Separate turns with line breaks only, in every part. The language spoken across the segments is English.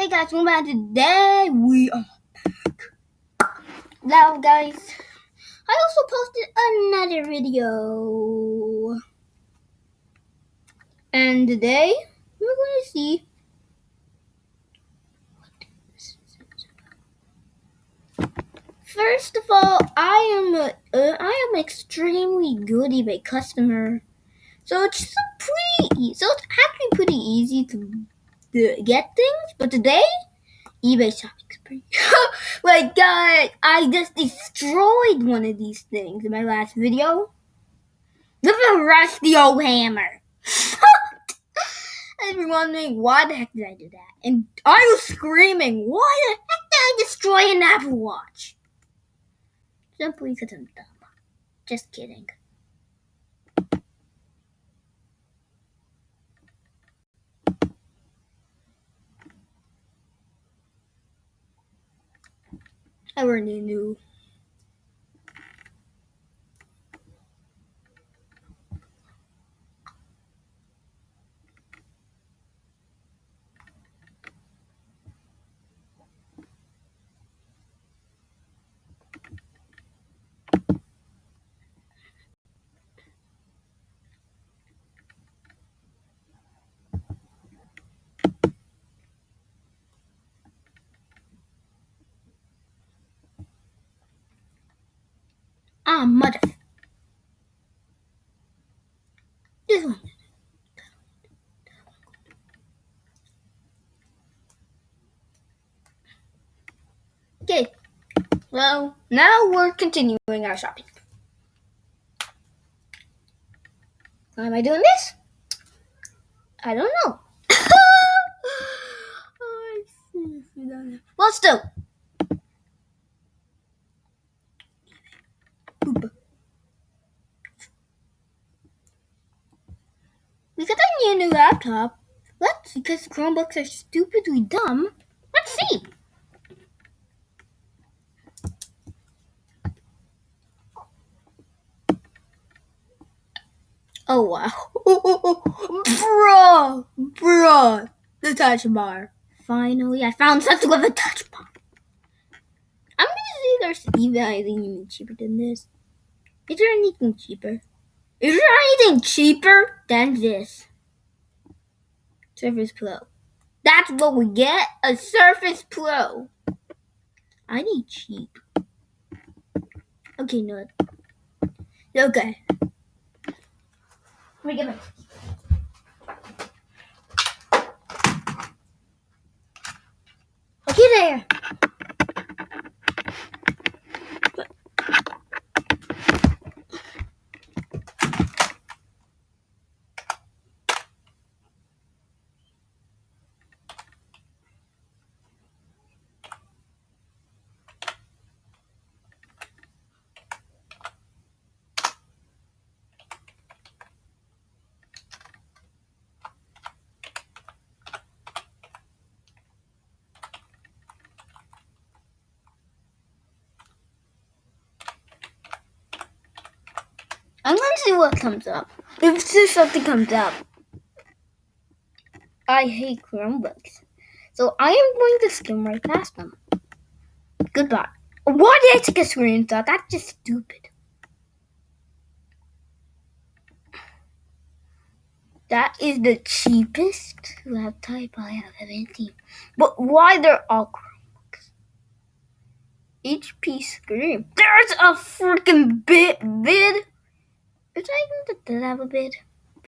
Hey guys, welcome back. Today we are back. Now, guys, I also posted another video, and today we're going to see. First of all, I am a, uh, I am extremely good eBay customer, so it's pretty. So it's actually pretty easy to, to get things. But today eBay shopping spree. Oh like, guys, I just destroyed one of these things in my last video. With a rusty old hammer. you're wondering, why the heck did I do that? And I was screaming, why the heck did I destroy an Apple Watch? Simply because I'm dumb. Just kidding. I already knew. Ah, mother. This one. Okay. Well, now we're continuing our shopping. Why am I doing this? I don't know. well, still. Because I need a new laptop. Let's because Chromebooks are stupidly dumb. Let's see. Oh wow. Bruh! Bruh! The touch bar. Finally, I found something with a touch bar. I'm gonna see there's even anything cheaper than this. Is there anything cheaper? Is there anything cheaper than this? Surface Pro. That's what we get, a Surface Pro. I need cheap. Okay, no. Okay. Let me get my Okay there. I'm gonna see what comes up. If something comes up. I hate Chromebooks. So I am going to skim right past them. Goodbye. Why did I take a screenshot? That's just stupid. That is the cheapest laptop I have ever seen. But why they're all Chromebooks? HP screen. There's a freaking bit bid. Even that does have a bid,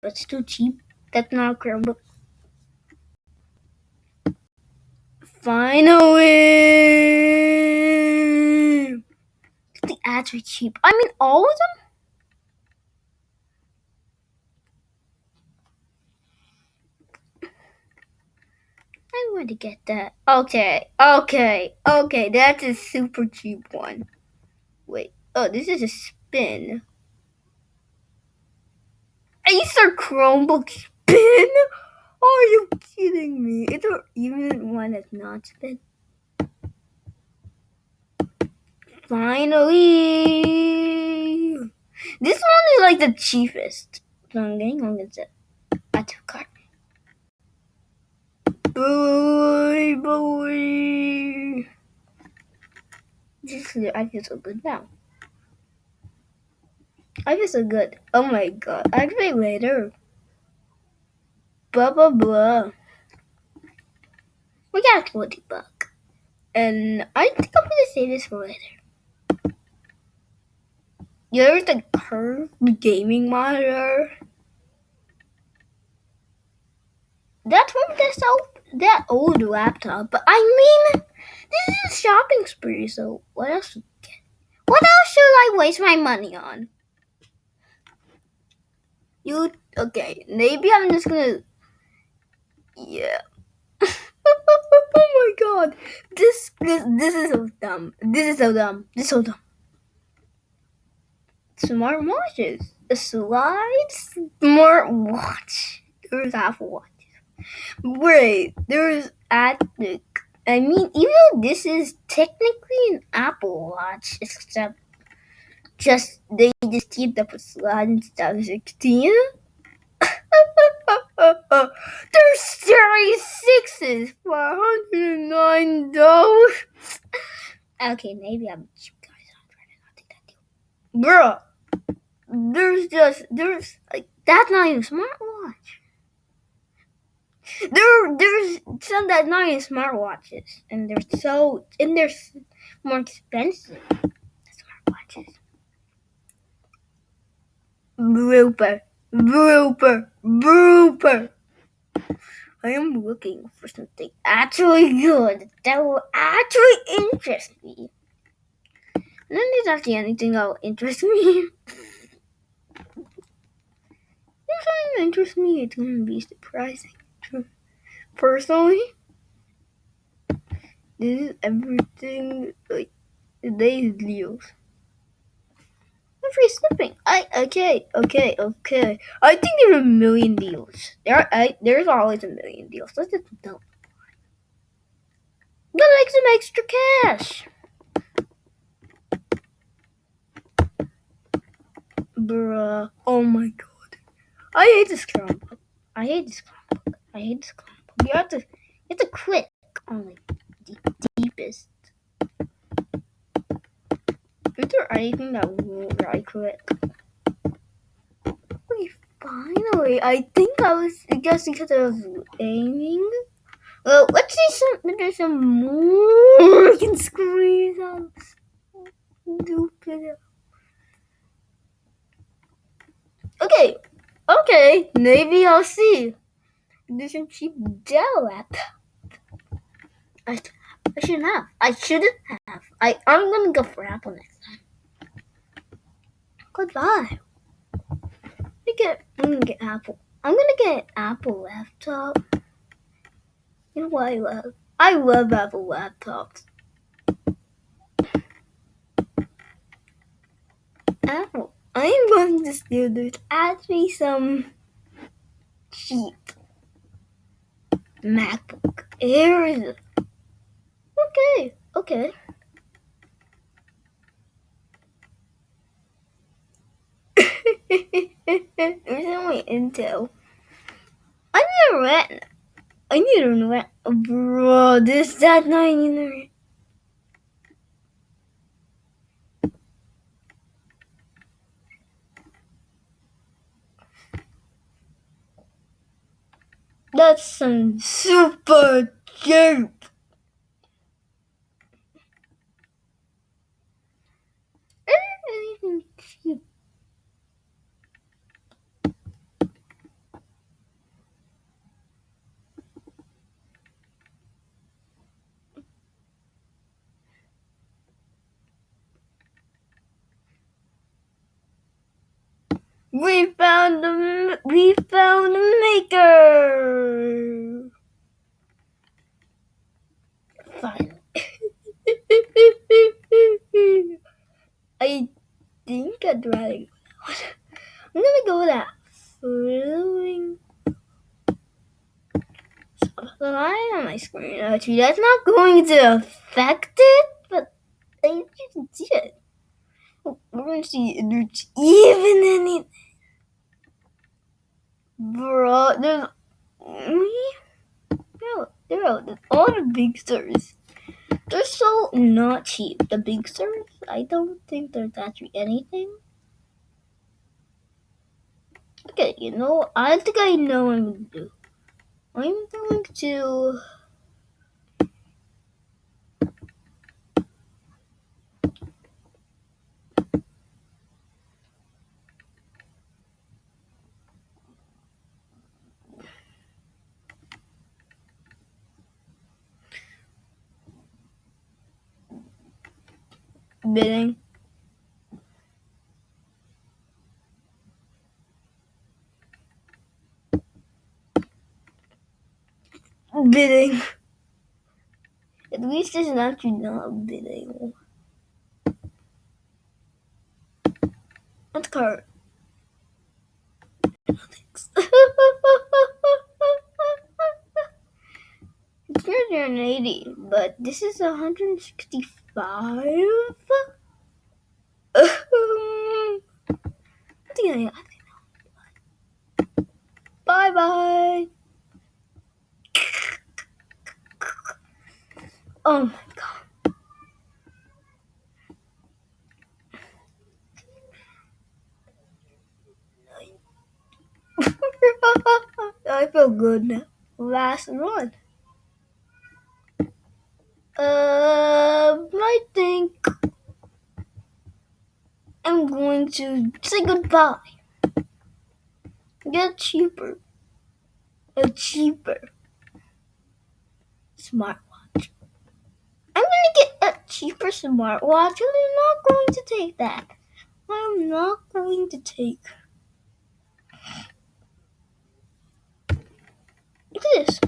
but it's too cheap. That's not a Chromebook. Finally! The ads are cheap. I mean, all of them? I want to get that. Okay, okay, okay. That's a super cheap one. Wait. Oh, this is a spin. Acer Chromebook spin? Are you kidding me? It's even one that's not spin. Finally! This one is like the cheapest. So I'm getting on with it. I took card. Boy, boy. This is, I feel so good now. I feel so good. Oh my god. I'll play later. Blah blah blah. We got a 20 buck. And I think I'm gonna save this for later. There's the curved gaming monitor. That's from this old, that old laptop. But I mean, this is a shopping spree, so what else? What else should I waste my money on? You okay? Maybe I'm just gonna. Yeah. oh my god! This this this is so dumb. This is so dumb. This is so dumb. Smart watches. A slide smart watch. There's Apple Watch. Wait, there's Attic. I mean, even though this is technically an Apple Watch, except just they just keep up a slide instead of 16. There's Series 6s for $109. Okay, maybe I'm cheap, guys. I'm trying to not take that. Bruh, there's just, there's, like, that's not even smartwatch. There, there's some that's not even smartwatches, and they're so, and they're more expensive smartwatches. Blooper, blooper, blooper. I am looking for something actually good that will actually interest me. And then there's actually anything that will interest me. If something interests me, it's gonna be surprising. Personally, this is everything like today's deals. Free slipping. I okay, okay, okay. I think there's a million deals. There, are I, there's always a million deals. Let's just don't. Gotta make some extra cash. Bruh. Oh my god. I hate this clown book. I hate this clown book. I hate this clown book. You have to, you have to click on the deepest. Is there anything that won't right click? Wait, finally. I think I was, guess because I was aiming. Well, let's see some, there's some more we can squeeze out. Stupid. Okay, okay, maybe I'll see. There's some cheap Dell laptop. I, I shouldn't have. I shouldn't have. I, I'm gonna go for Apple next. Goodbye. I get, I'm gonna get Apple. I'm gonna get Apple laptop. You know what I love? I love Apple laptops. Apple. I'm going to steal this. Add me some cheap MacBook Airs. Okay, okay. Only Intel. I need a rent. I need a rent. Bro, this that not even That's some super cheap. Anything cheap. We found the we found the maker. Fine. I think I'd rather. I'm gonna go with that flowing line on my screen. Oh, Actually, that's not going to affect it, but I, you can see it. We're gonna see there's even any. Bro, there's. Me? No, there are all the big stars. They're so not cheap. The big serves, I don't think there's actually anything. Okay, you know, I think I know what I'm gonna do. I'm going to bidding. Bidding. At least it's not actually not bidding. What card? it's 380, but this is 165. Um, I think I, think Bye bye. Oh my god. I feel good now. Last one. Um, I think I'm going to say goodbye. Get cheaper. A cheaper smartwatch. I'm gonna get a cheaper smartwatch and I'm not going to take that. I'm not going to take. Look at this.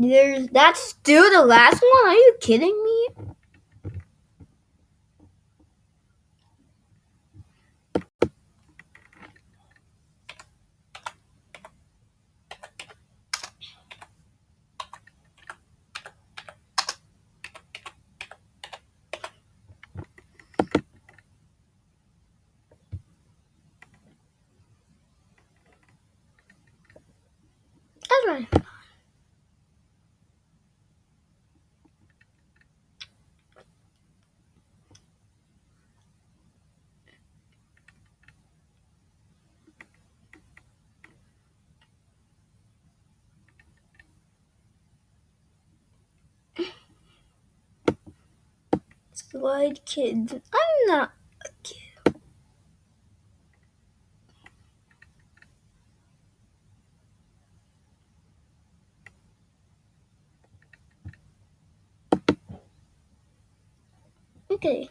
There's that's still the last one. Are you kidding me? That's right. Slide kids. I'm not a kid. Okay.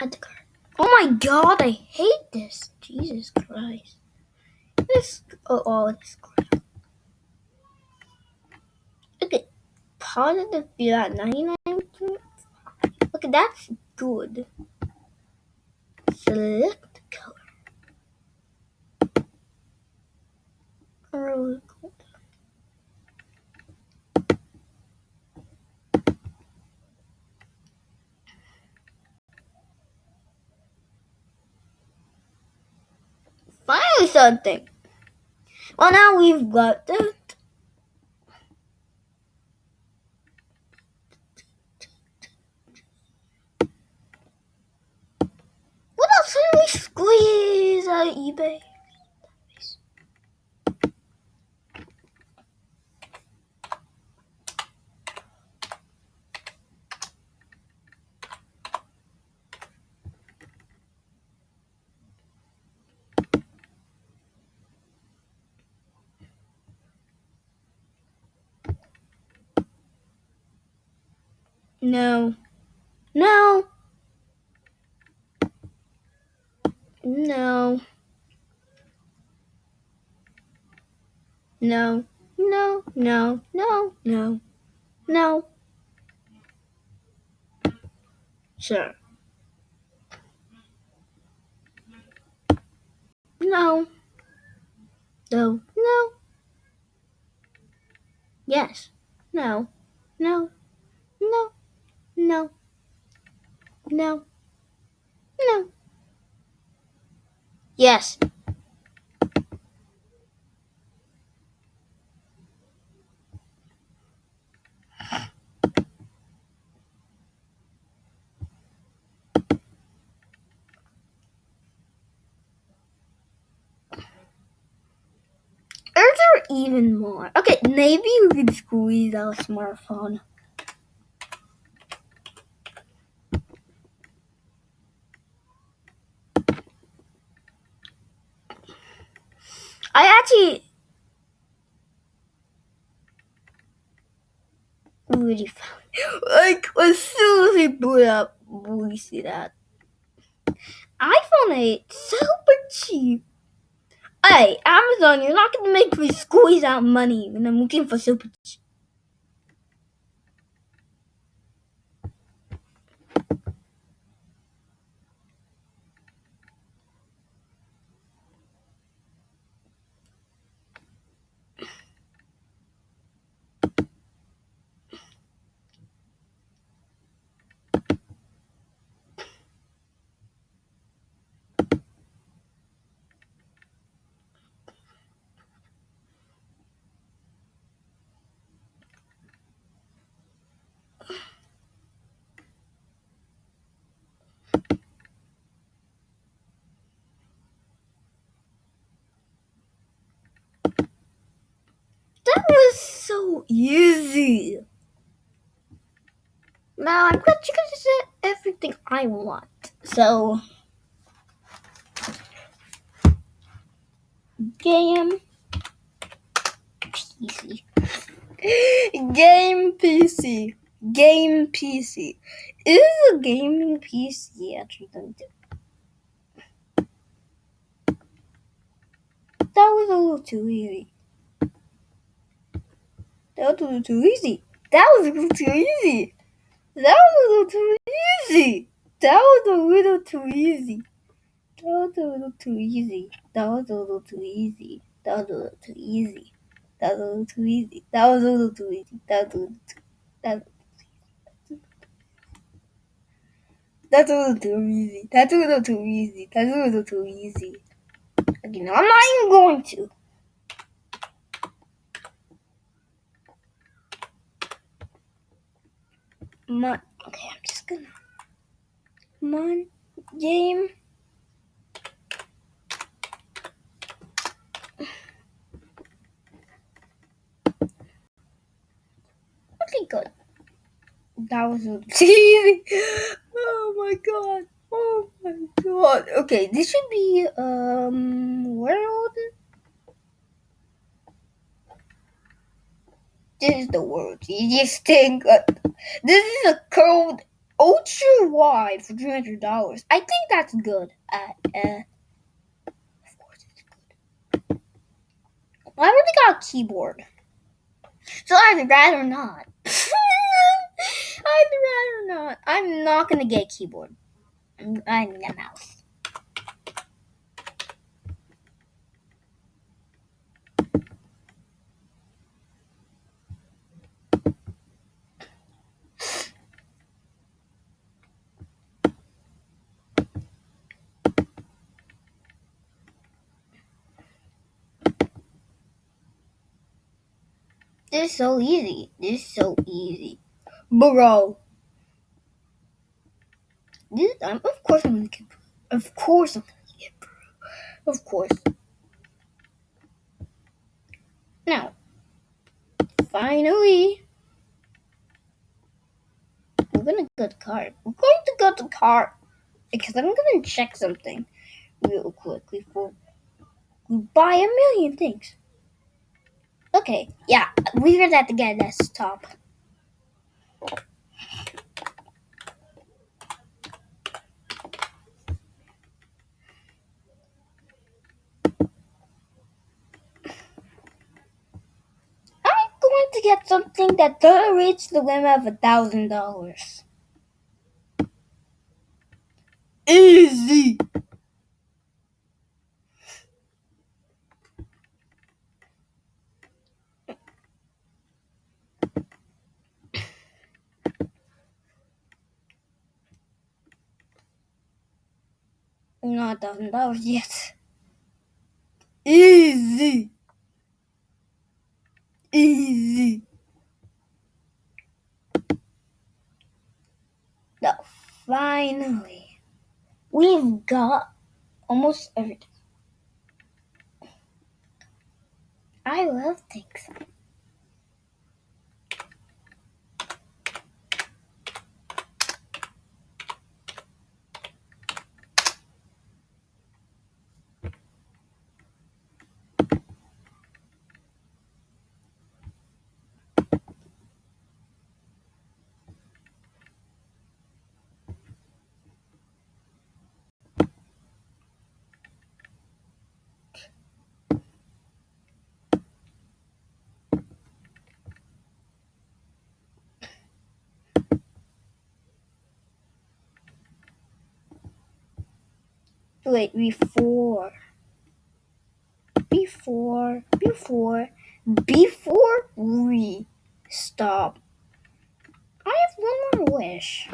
Add the card. Oh my god, I hate this. Jesus Christ. This oh, oh this crap. Okay. Positive feel at 99 Okay, that's good. Select color. Early gold. Finally something. Well now we've got that. Can we squeeze out eBay. No. No. No. No. No. No. No. No. No. Sure. No. No. No. Yes. No. No. No. No. No. No. Yes. There even more? Okay, maybe we could squeeze out a smartphone. I actually really found like as soon as we boot up, we see that iPhone 8 super cheap. Hey, Amazon, you're not gonna make me squeeze out money when I'm looking for super cheap. Was so easy. Now I'm glad you guys said everything I want. So game PC. game PC. Game PC. Is a gaming PC actually going to That was a little too easy. That was too easy. That was too easy. That was too easy. That was a little too easy. That was a little too easy. That was a little too easy. That was a little too easy. That was a little too easy. That was a little too easy. That was a little too. That. That's a little too easy. That's a little too easy. That's a little too easy. Okay, now I'm not even going to. My, okay, I'm just gonna. Mon game. Okay, good. That was easy. Oh my god. Oh my god. Okay, this should be um world. This is the world's easiest thing. This is a code ultra wide for three hundred dollars. I think that's good. Uh, uh, of course it's good. I got a keyboard, so I'd rather not. I'd rather not. I'm not gonna get a keyboard. I'm, I'm a mouse. This is so easy. This is so easy. Bro. This, um, of course I'm gonna get Of course I'm gonna get bro. Of course. Now, finally, we're gonna go to cart. We're going to go to cart because I'm gonna check something real quick before we buy a million things. Okay, yeah, we're gonna have to get a desktop. I'm going to get something that doesn't reach the limit of a thousand dollars. Easy. Not thousand dollars yet. Easy. Easy. Now, finally, we've got almost everything. I love things. Wait, before. Before. Before. Before we stop. I have one more wish.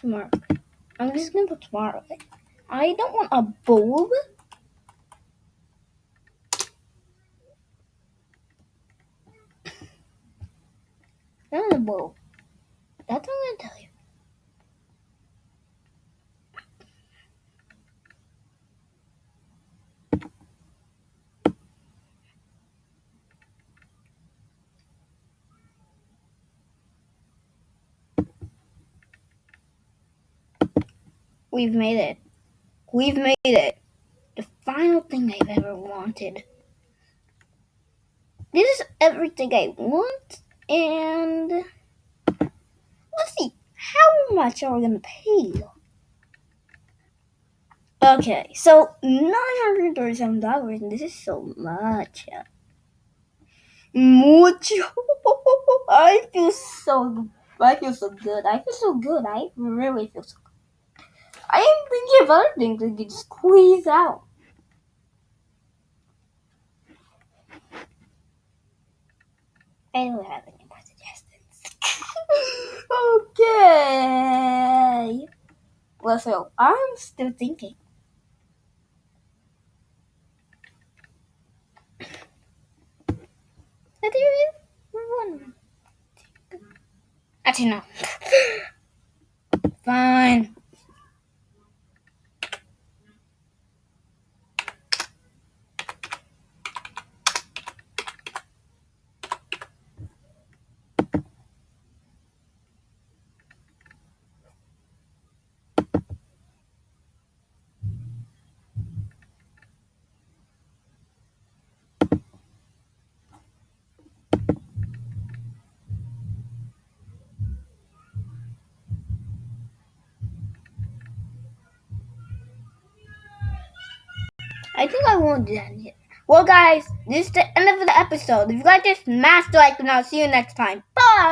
Smart. I'm just gonna put smart. I don't want a bulb. Not a bulb. That's what I'm gonna tell you. We've made it. We've made it. The final thing I've ever wanted. This is everything I want, and let's see how much are we gonna pay. Okay, so nine hundred thirty-seven dollars, and this is so much. Much. I feel so. I feel so good. I feel so good. I really feel so. good. I am thinking of other things I can squeeze out. I don't have any more suggestions. okay. Well, so I'm still thinking. I think one. Actually, no. Fine. Won't do that. Well, guys, this is the end of the episode. If you like this, smash the like, and I'll see you next time. Bye!